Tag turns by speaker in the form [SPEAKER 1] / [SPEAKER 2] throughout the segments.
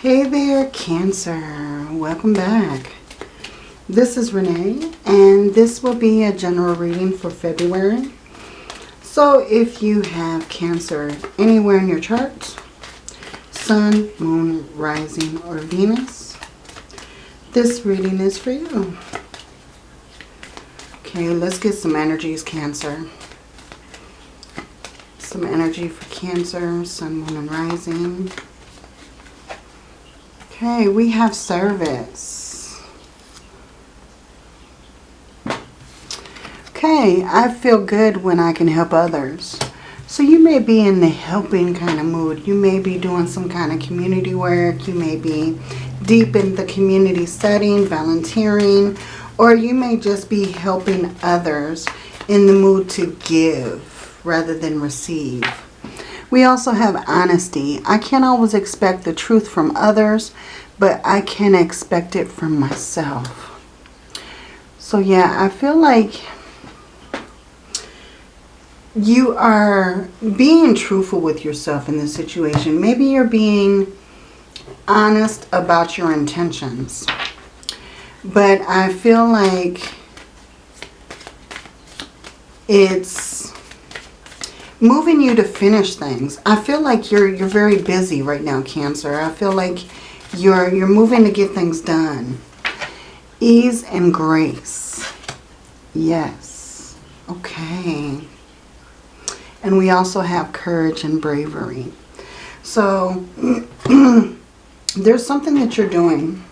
[SPEAKER 1] Hey there, Cancer. Welcome back. This is Renee, and this will be a general reading for February. So if you have Cancer anywhere in your chart, Sun, Moon, Rising, or Venus, this reading is for you. Okay, let's get some energies, Cancer. Some energy for Cancer, Sun, Moon, and Rising. Okay, we have service. Okay, I feel good when I can help others. So you may be in the helping kind of mood. You may be doing some kind of community work. You may be deep in the community setting, volunteering, or you may just be helping others in the mood to give rather than receive. We also have honesty. I can't always expect the truth from others, but I can expect it from myself. So yeah, I feel like you are being truthful with yourself in this situation. Maybe you're being honest about your intentions. But I feel like it's moving you to finish things. I feel like you're you're very busy right now, Cancer. I feel like you're you're moving to get things done. Ease and grace. Yes. Okay. And we also have courage and bravery. So there's something that you're doing.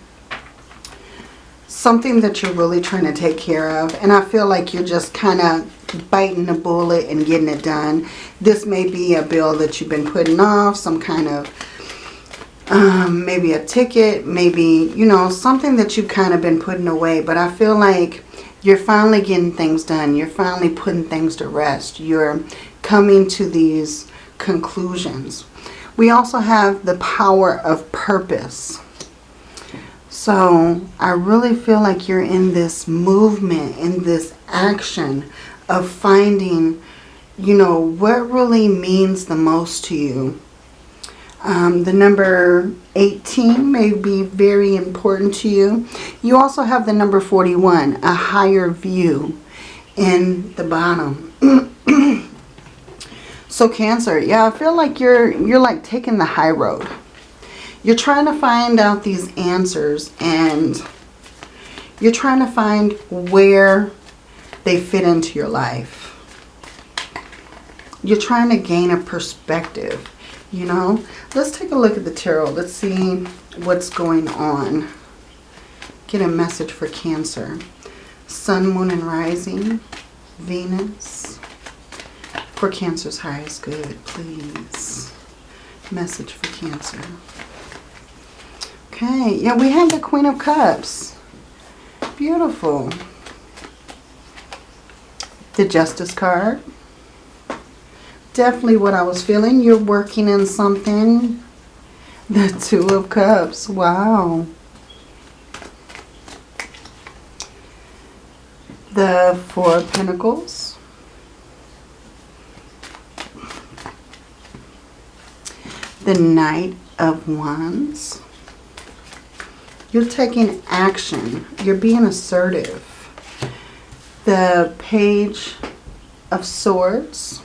[SPEAKER 1] Something that you're really trying to take care of. And I feel like you're just kind of biting the bullet and getting it done. This may be a bill that you've been putting off, some kind of um, maybe a ticket, maybe, you know, something that you've kind of been putting away. But I feel like you're finally getting things done. You're finally putting things to rest. You're coming to these conclusions. We also have the power of purpose. So I really feel like you're in this movement, in this action of finding, you know, what really means the most to you. Um, the number 18 may be very important to you. You also have the number 41, a higher view in the bottom. so Cancer, yeah, I feel like you're you're like taking the high road. You're trying to find out these answers and you're trying to find where they fit into your life. You're trying to gain a perspective, you know. Let's take a look at the tarot. Let's see what's going on. Get a message for Cancer. Sun, Moon, and Rising. Venus. For Cancer's highest good, please. Message for Cancer. Okay, yeah, we have the Queen of Cups. Beautiful the Justice card. Definitely what I was feeling. You're working in something. The Two of Cups. Wow. The Four of Pentacles. The Knight of Wands. You're taking action. You're being assertive the Page of Swords.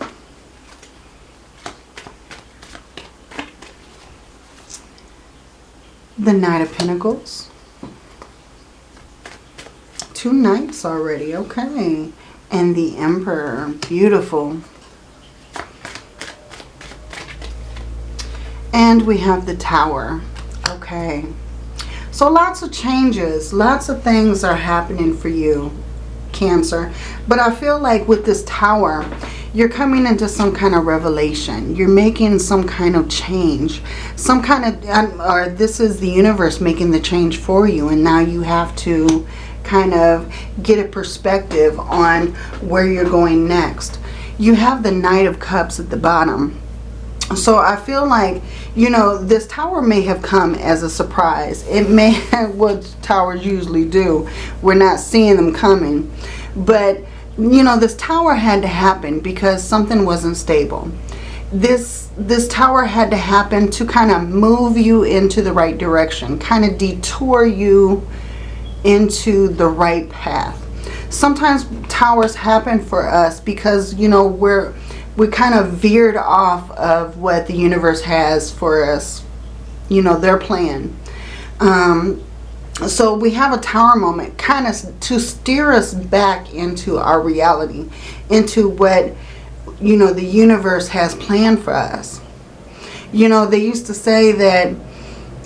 [SPEAKER 1] The Knight of Pentacles. Two knights already. Okay. And the Emperor. Beautiful. And we have the Tower. Okay. So lots of changes. Lots of things are happening for you Cancer. But I feel like with this tower, you're coming into some kind of revelation. You're making some kind of change. Some kind of, or this is the universe making the change for you. And now you have to kind of get a perspective on where you're going next. You have the Knight of Cups at the bottom. So I feel like, you know, this tower may have come as a surprise. It may have what towers usually do. We're not seeing them coming. But, you know, this tower had to happen because something wasn't stable. This this tower had to happen to kind of move you into the right direction, kind of detour you into the right path. Sometimes towers happen for us because, you know, we're we kind of veered off of what the universe has for us, you know, their plan. Um, so we have a tower moment kind of to steer us back into our reality, into what, you know, the universe has planned for us. You know, they used to say that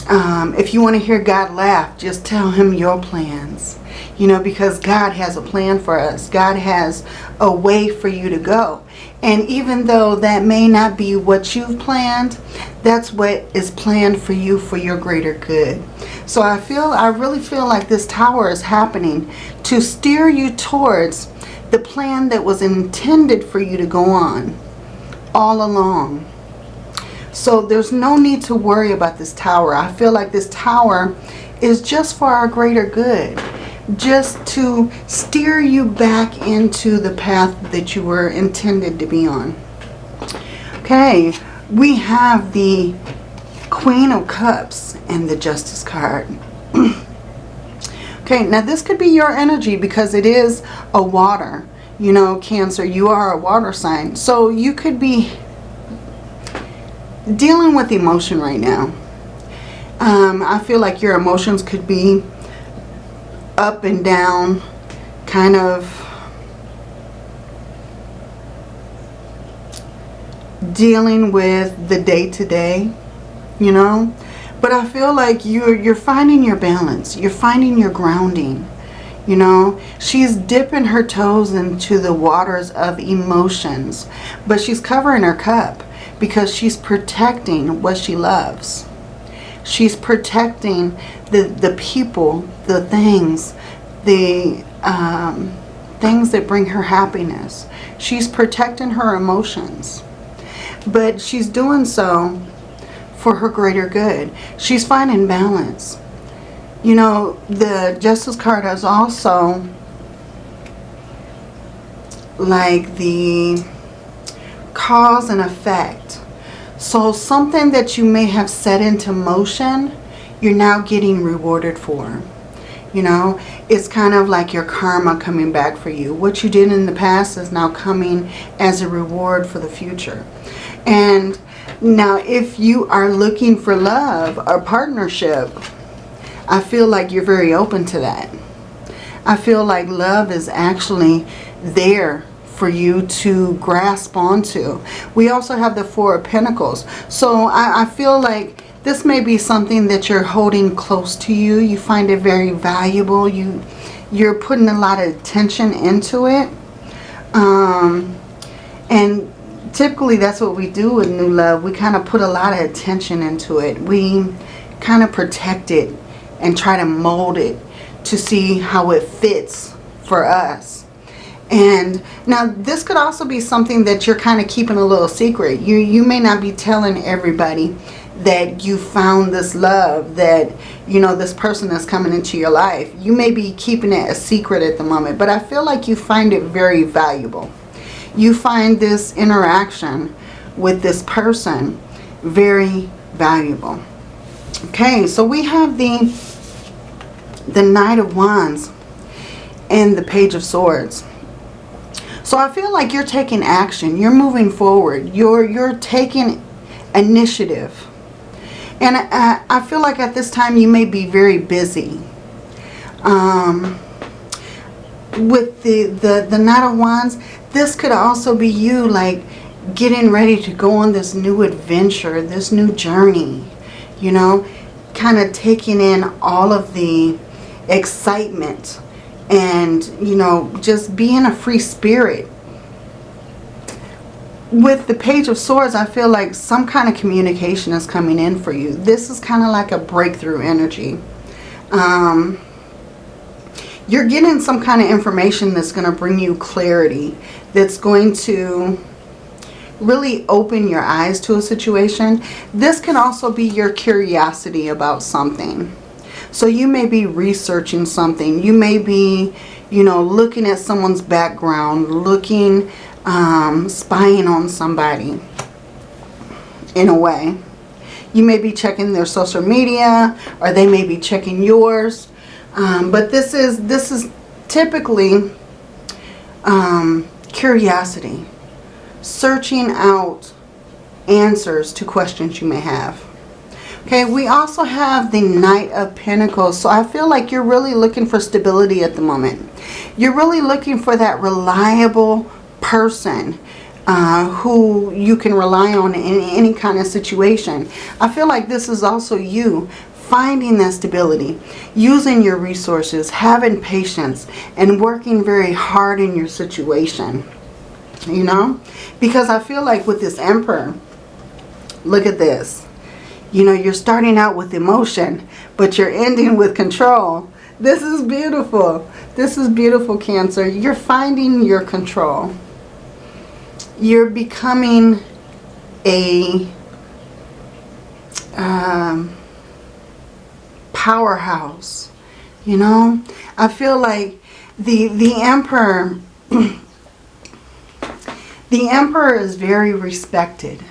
[SPEAKER 1] um, if you want to hear God laugh, just tell him your plans. You know, because God has a plan for us. God has a way for you to go. And even though that may not be what you've planned, that's what is planned for you for your greater good. So I feel, I really feel like this tower is happening to steer you towards the plan that was intended for you to go on all along. So there's no need to worry about this tower. I feel like this tower is just for our greater good. Just to steer you back into the path that you were intended to be on. Okay, we have the Queen of Cups and the Justice card. okay, now this could be your energy because it is a water. You know, Cancer, you are a water sign. So you could be dealing with emotion right now. Um, I feel like your emotions could be up and down, kind of dealing with the day-to-day, -day, you know. But I feel like you're, you're finding your balance. You're finding your grounding. You know, she's dipping her toes into the waters of emotions. But she's covering her cup because she's protecting what she loves. She's protecting the, the people, the things, the um, things that bring her happiness. She's protecting her emotions. But she's doing so for her greater good. She's finding balance. You know, the Justice card is also like the cause and effect. So something that you may have set into motion, you're now getting rewarded for. You know, it's kind of like your karma coming back for you. What you did in the past is now coming as a reward for the future. And now if you are looking for love or partnership, I feel like you're very open to that. I feel like love is actually there for you to grasp onto. We also have the Four of Pentacles. So I, I feel like this may be something that you're holding close to you. You find it very valuable. You, you're putting a lot of attention into it. Um, and typically that's what we do with new love. We kind of put a lot of attention into it. We kind of protect it and try to mold it to see how it fits for us. And now this could also be something that you're kind of keeping a little secret. You, you may not be telling everybody that you found this love, that, you know, this person is coming into your life. You may be keeping it a secret at the moment, but I feel like you find it very valuable. You find this interaction with this person very valuable. Okay, so we have the, the Knight of Wands and the Page of Swords. So I feel like you're taking action. You're moving forward. You're, you're taking initiative. And I, I feel like at this time you may be very busy. Um, with the, the, the Knight of Wands, this could also be you like getting ready to go on this new adventure, this new journey. You know, kind of taking in all of the excitement and, you know, just being a free spirit. With the Page of Swords, I feel like some kind of communication is coming in for you. This is kind of like a breakthrough energy. Um, you're getting some kind of information that's going to bring you clarity. That's going to really open your eyes to a situation. This can also be your curiosity about something. So you may be researching something. You may be, you know, looking at someone's background, looking, um, spying on somebody. in a way. You may be checking their social media or they may be checking yours. Um, but this is, this is typically um, curiosity. Searching out answers to questions you may have. Okay, we also have the Knight of Pentacles. So I feel like you're really looking for stability at the moment. You're really looking for that reliable person uh, who you can rely on in any kind of situation. I feel like this is also you finding that stability, using your resources, having patience, and working very hard in your situation. You know? Because I feel like with this Emperor, look at this. You know, you're starting out with emotion, but you're ending with control. This is beautiful. This is beautiful, Cancer. You're finding your control. You're becoming a um, powerhouse. You know, I feel like the the emperor the emperor is very respected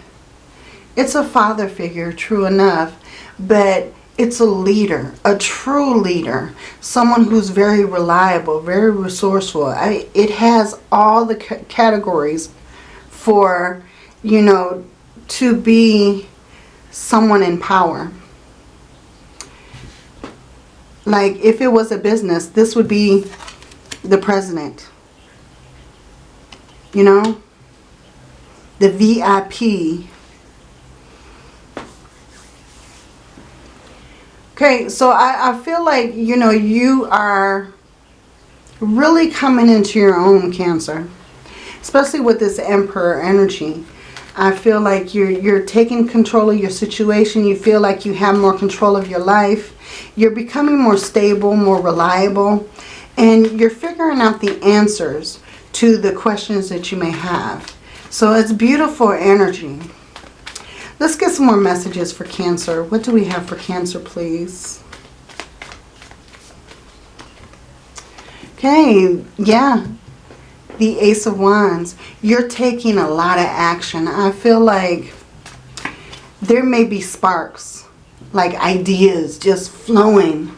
[SPEAKER 1] it's a father figure, true enough, but it's a leader, a true leader, someone who's very reliable, very resourceful. I, it has all the categories for, you know, to be someone in power. Like if it was a business, this would be the president. You know? The VIP Okay, so I, I feel like, you know, you are really coming into your own Cancer. Especially with this Emperor energy. I feel like you're, you're taking control of your situation. You feel like you have more control of your life. You're becoming more stable, more reliable. And you're figuring out the answers to the questions that you may have. So it's beautiful energy. Let's get some more messages for Cancer. What do we have for Cancer, please? Okay, yeah. The Ace of Wands. You're taking a lot of action. I feel like there may be sparks, like ideas just flowing,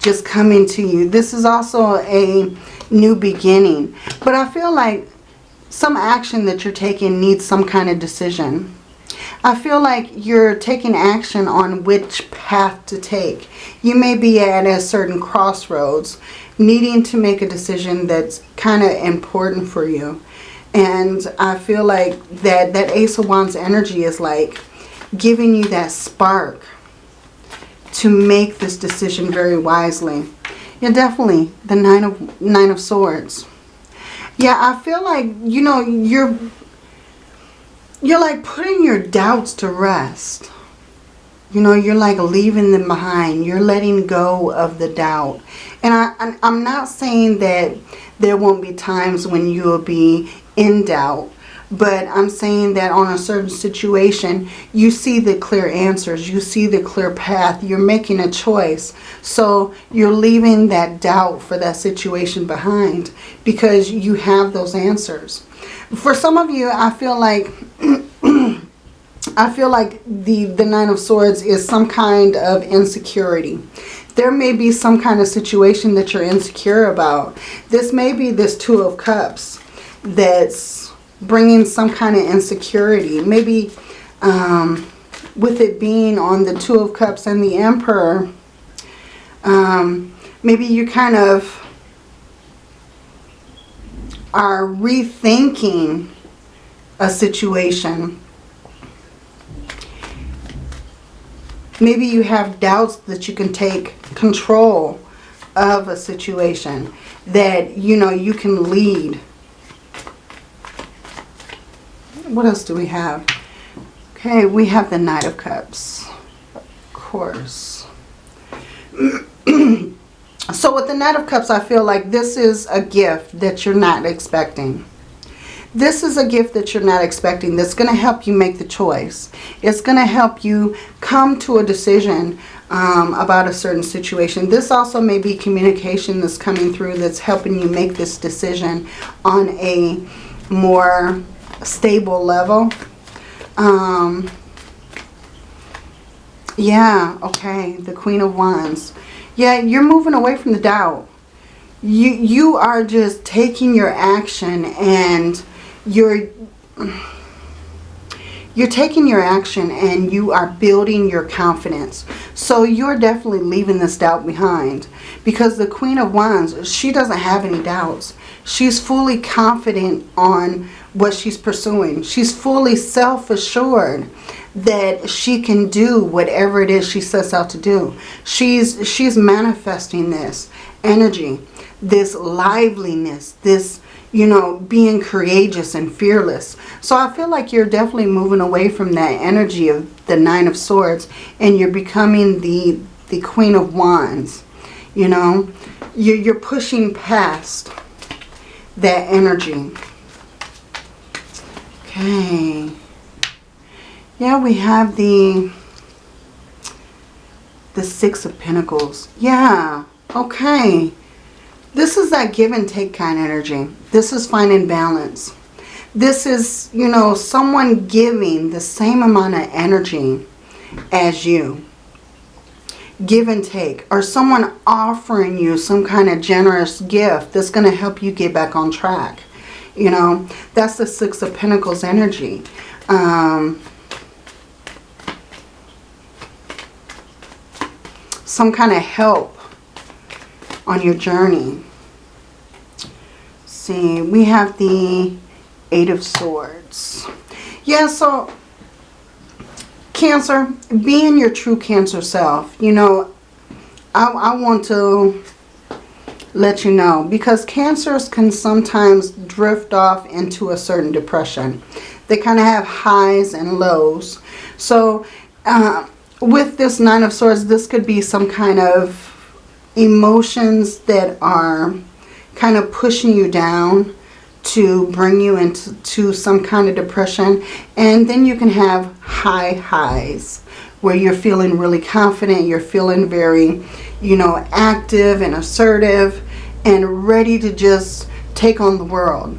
[SPEAKER 1] just coming to you. This is also a new beginning. But I feel like some action that you're taking needs some kind of decision. I feel like you're taking action on which path to take. You may be at a certain crossroads needing to make a decision that's kind of important for you. And I feel like that, that Ace of Wands energy is like giving you that spark to make this decision very wisely. Yeah, definitely the Nine of, Nine of Swords. Yeah, I feel like, you know, you're you're like putting your doubts to rest. You know, you're like leaving them behind. You're letting go of the doubt. And I, I'm not saying that there won't be times when you will be in doubt. But I'm saying that on a certain situation, you see the clear answers. You see the clear path. You're making a choice. So you're leaving that doubt for that situation behind because you have those answers. For some of you, I feel like I feel like the, the Nine of Swords is some kind of insecurity. There may be some kind of situation that you're insecure about. This may be this Two of Cups that's bringing some kind of insecurity. Maybe um, with it being on the Two of Cups and the Emperor, um, maybe you kind of are rethinking a situation. Maybe you have doubts that you can take control of a situation. That, you know, you can lead. What else do we have? Okay, we have the Knight of Cups. Of course. So with the Knight of Cups, I feel like this is a gift that you're not expecting. This is a gift that you're not expecting that's going to help you make the choice. It's going to help you come to a decision um, about a certain situation. This also may be communication that's coming through that's helping you make this decision on a more stable level. Um, Yeah, okay. The Queen of Wands. Yeah, you're moving away from the doubt. You, you are just taking your action and you're you're taking your action and you are building your confidence. So you're definitely leaving this doubt behind. Because the Queen of Wands, she doesn't have any doubts. She's fully confident on what she's pursuing. She's fully self-assured that she can do whatever it is she sets out to do. She's, she's manifesting this energy, this liveliness, this you know, being courageous and fearless. So I feel like you're definitely moving away from that energy of the Nine of Swords and you're becoming the, the Queen of Wands. You know, you're, you're pushing past that energy. Okay. Yeah, we have the the Six of Pentacles. Yeah, okay. This is that give and take kind of energy. This is finding balance. This is, you know, someone giving the same amount of energy as you. Give and take. Or someone offering you some kind of generous gift that's going to help you get back on track. You know, that's the Six of Pentacles energy. Um, some kind of help on your journey. see, we have the Eight of Swords. Yeah, so Cancer, being your true Cancer self, you know, I, I want to let you know because cancers can sometimes drift off into a certain depression. They kind of have highs and lows. So uh, with this Nine of Swords, this could be some kind of emotions that are kind of pushing you down to bring you into to some kind of depression. And then you can have high highs where you're feeling really confident. You're feeling very, you know, active and assertive and ready to just take on the world.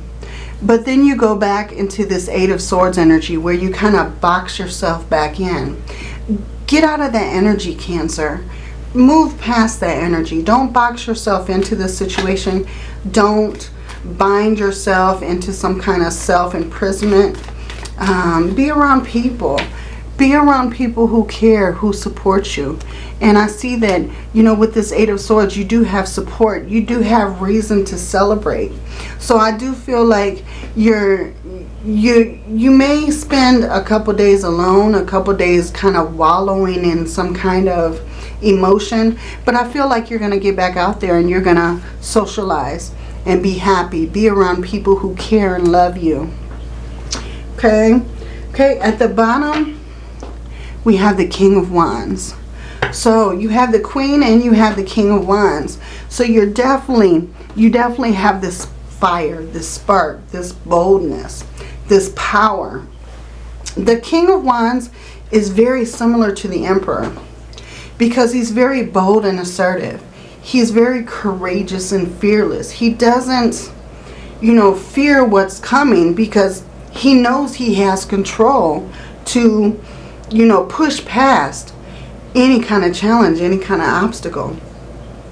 [SPEAKER 1] But then you go back into this Eight of Swords energy where you kind of box yourself back in. Get out of that energy, Cancer move past that energy. Don't box yourself into this situation. Don't bind yourself into some kind of self-imprisonment. Um, be around people. Be around people who care, who support you. And I see that, you know, with this Eight of Swords, you do have support. You do have reason to celebrate. So I do feel like you're, you, you may spend a couple days alone, a couple days kind of wallowing in some kind of emotion. But I feel like you're going to get back out there and you're going to socialize and be happy. Be around people who care and love you. Okay. Okay, at the bottom, we have the King of Wands. So you have the Queen and you have the King of Wands. So you're definitely, you definitely have this fire, this spark, this boldness, this power. The King of Wands is very similar to the Emperor because he's very bold and assertive. He's very courageous and fearless. He doesn't, you know, fear what's coming because he knows he has control to, you know, push past any kind of challenge, any kind of obstacle.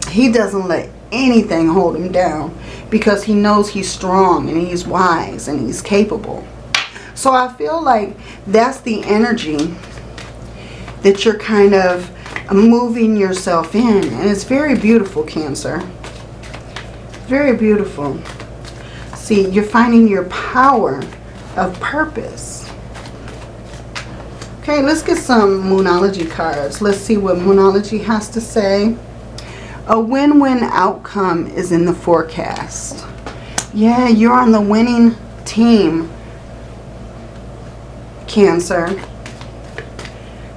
[SPEAKER 1] He doesn't let anything hold him down because he knows he's strong and he's wise and he's capable. So I feel like that's the energy that you're kind of moving yourself in. And it's very beautiful, Cancer. Very beautiful. See, you're finding your power of purpose. Okay, let's get some Moonology cards. Let's see what Moonology has to say. A win-win outcome is in the forecast. Yeah, you're on the winning team, Cancer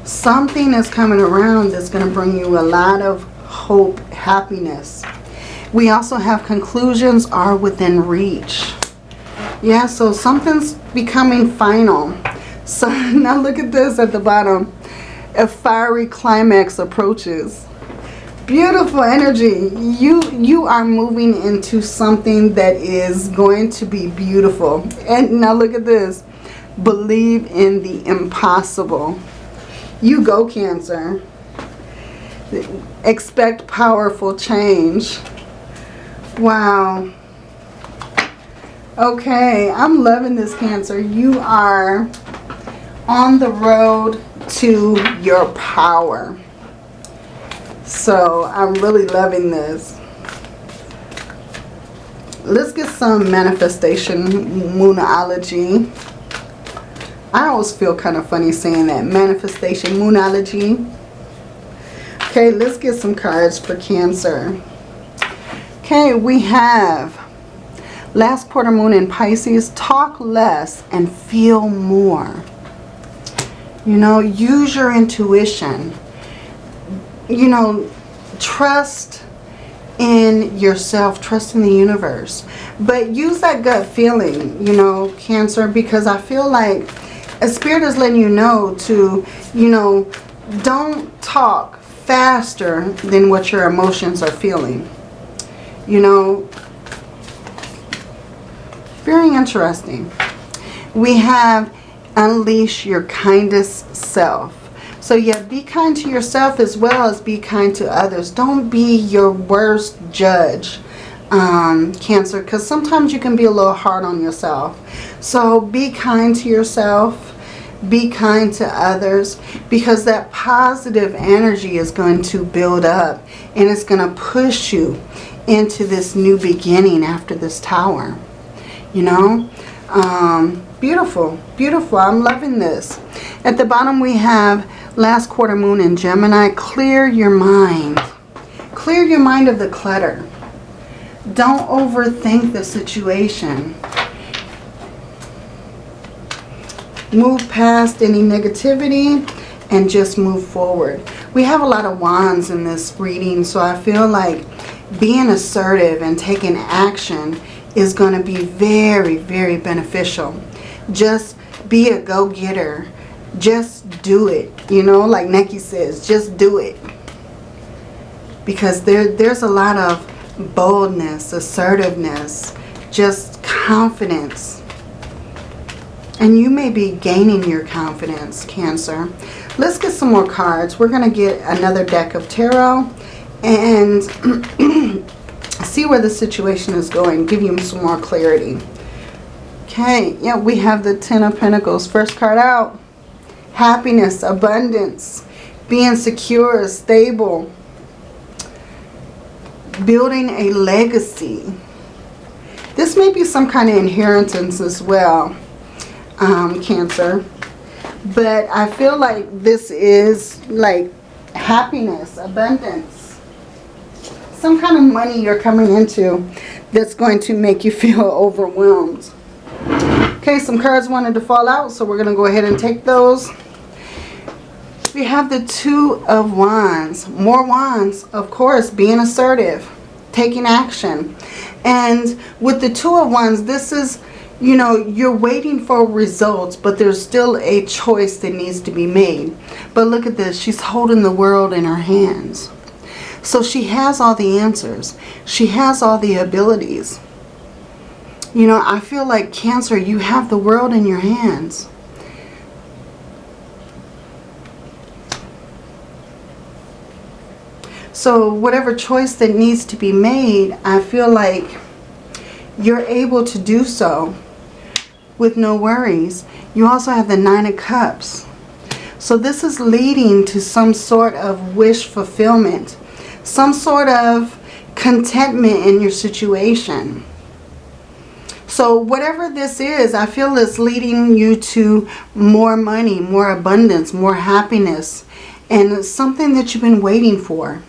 [SPEAKER 1] something is coming around that's going to bring you a lot of hope, happiness. We also have conclusions are within reach. Yeah, so something's becoming final. So now look at this at the bottom. A fiery climax approaches. Beautiful energy. You, you are moving into something that is going to be beautiful. And now look at this. Believe in the impossible. You go, Cancer. Expect powerful change. Wow. Okay, I'm loving this, Cancer. You are on the road to your power. So I'm really loving this. Let's get some manifestation moonology. I always feel kind of funny saying that. Manifestation moonology. Okay, let's get some cards for Cancer. Okay, we have last quarter moon in Pisces. Talk less and feel more. You know, use your intuition. You know, trust in yourself, trust in the universe. But use that gut feeling, you know, Cancer, because I feel like a spirit is letting you know to, you know, don't talk faster than what your emotions are feeling. You know, very interesting. We have unleash your kindest self. So yeah, be kind to yourself as well as be kind to others. Don't be your worst judge, um, Cancer, because sometimes you can be a little hard on yourself. So be kind to yourself. Be kind to others because that positive energy is going to build up and it's going to push you into this new beginning after this tower. You know? Um, Beautiful, beautiful. I'm loving this. At the bottom we have last quarter moon in Gemini. Clear your mind. Clear your mind of the clutter. Don't overthink the situation. Move past any negativity and just move forward. We have a lot of wands in this reading, so I feel like being assertive and taking action is going to be very, very beneficial just be a go-getter. Just do it. You know, like Nike says, just do it. Because there, there's a lot of boldness, assertiveness, just confidence. And you may be gaining your confidence, Cancer. Let's get some more cards. We're going to get another deck of tarot and see where the situation is going. Give you some more clarity. Okay, yeah, we have the Ten of Pentacles. First card out. Happiness, abundance, being secure, stable, building a legacy. This may be some kind of inheritance as well, um, Cancer. But I feel like this is like happiness, abundance. Some kind of money you're coming into that's going to make you feel overwhelmed. Okay, some cards wanted to fall out, so we're going to go ahead and take those. We have the Two of Wands. More Wands, of course, being assertive, taking action. And with the Two of Wands, this is, you know, you're waiting for results, but there's still a choice that needs to be made. But look at this. She's holding the world in her hands. So she has all the answers. She has all the abilities. You know, I feel like Cancer, you have the world in your hands. So whatever choice that needs to be made, I feel like you're able to do so with no worries. You also have the Nine of Cups. So this is leading to some sort of wish fulfillment. Some sort of contentment in your situation. So whatever this is, I feel it's leading you to more money, more abundance, more happiness. And something that you've been waiting for.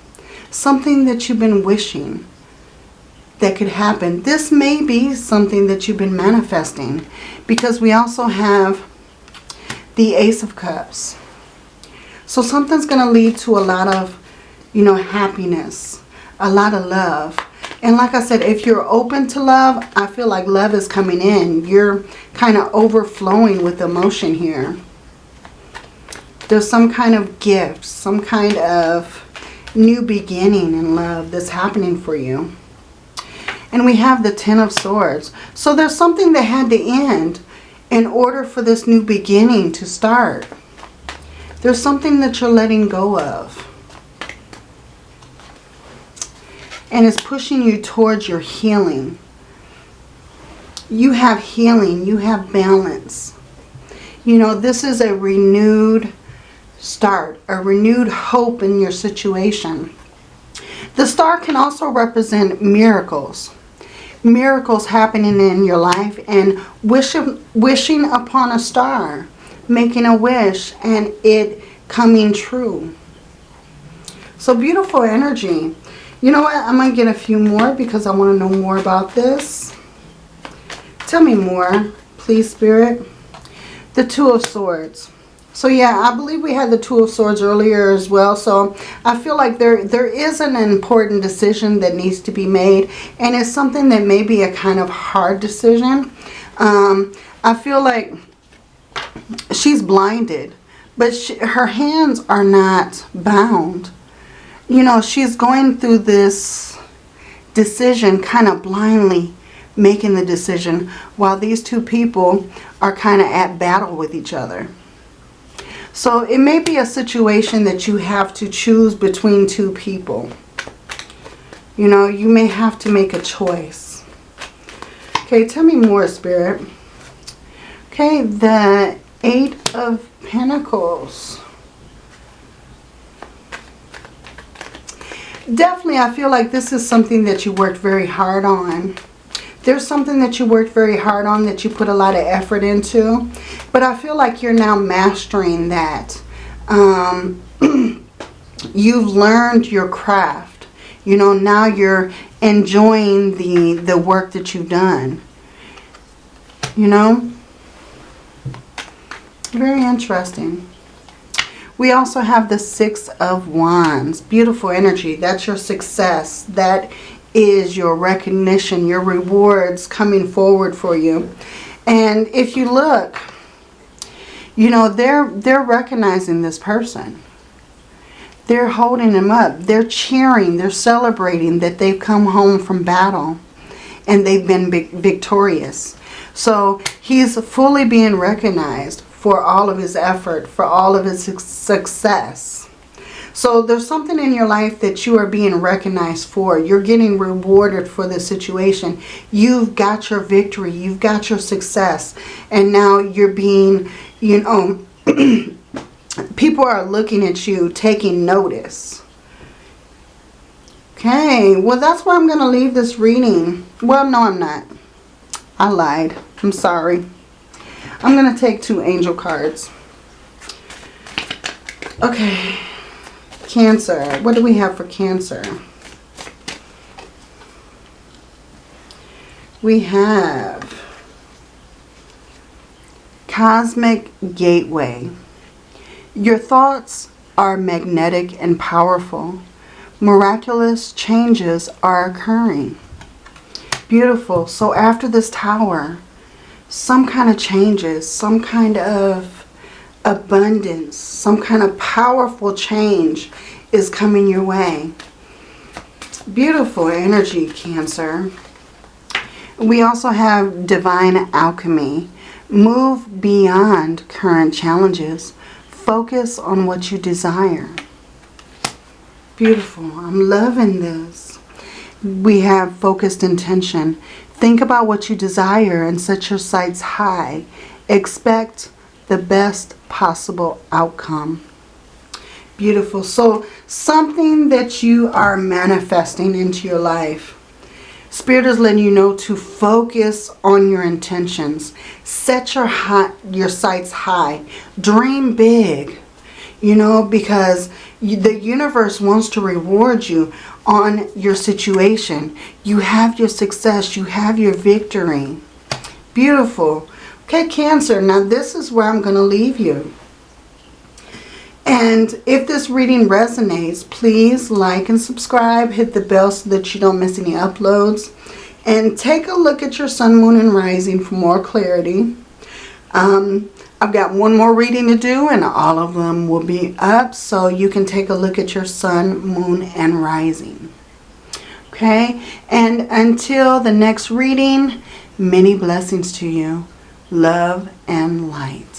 [SPEAKER 1] Something that you've been wishing that could happen. This may be something that you've been manifesting. Because we also have the Ace of Cups. So something's going to lead to a lot of, you know, happiness. A lot of love and like I said, if you're open to love, I feel like love is coming in. You're kind of overflowing with emotion here. There's some kind of gift, some kind of new beginning in love that's happening for you. And we have the Ten of Swords. So there's something that had to end in order for this new beginning to start. There's something that you're letting go of. And it's pushing you towards your healing. You have healing. You have balance. You know, this is a renewed start, a renewed hope in your situation. The star can also represent miracles. Miracles happening in your life and wishing, wishing upon a star, making a wish and it coming true. So beautiful energy. You know what? I'm going to get a few more because I want to know more about this. Tell me more, please, Spirit. The Two of Swords. So yeah, I believe we had the Two of Swords earlier as well. So I feel like there there is an important decision that needs to be made. And it's something that may be a kind of hard decision. Um, I feel like she's blinded. But she, her hands are not bound. You know, she's going through this decision kind of blindly making the decision while these two people are kind of at battle with each other. So it may be a situation that you have to choose between two people. You know, you may have to make a choice. Okay, tell me more, Spirit. Okay, the Eight of Pentacles. Definitely, I feel like this is something that you worked very hard on there's something that you worked very hard on that you put a lot of effort into. But I feel like you're now mastering that. Um, you've learned your craft. You know, now you're enjoying the, the work that you've done. You know? Very interesting. We also have the Six of Wands. Beautiful energy. That's your success. That is your recognition, your rewards coming forward for you. And if you look, you know, they're, they're recognizing this person. They're holding them up. They're cheering. They're celebrating that they've come home from battle and they've been victorious. So he's fully being recognized for all of his effort, for all of his success. So there's something in your life that you are being recognized for. You're getting rewarded for the situation. You've got your victory. You've got your success. And now you're being, you know, people are looking at you, taking notice. Okay, well that's where I'm going to leave this reading. Well, no, I'm not. I lied. I'm sorry. I'm going to take two angel cards. Okay. Cancer. What do we have for Cancer? We have Cosmic Gateway. Your thoughts are magnetic and powerful. Miraculous changes are occurring. Beautiful. So after this tower, some kind of changes, some kind of abundance, some kind of powerful change is coming your way. Beautiful energy, Cancer. We also have divine alchemy. Move beyond current challenges. Focus on what you desire. Beautiful. I'm loving this. We have focused intention. Think about what you desire and set your sights high. Expect the best possible outcome. Beautiful. So something that you are manifesting into your life. Spirit is letting you know to focus on your intentions. Set your, high, your sights high. Dream big. You know, because the universe wants to reward you on your situation. You have your success. You have your victory. Beautiful. Okay, Cancer, now this is where I'm going to leave you. And if this reading resonates, please like and subscribe. Hit the bell so that you don't miss any uploads. And take a look at your sun, moon, and rising for more clarity. Um, I've got one more reading to do and all of them will be up. So you can take a look at your sun, moon, and rising. Okay? And until the next reading, many blessings to you love, and light.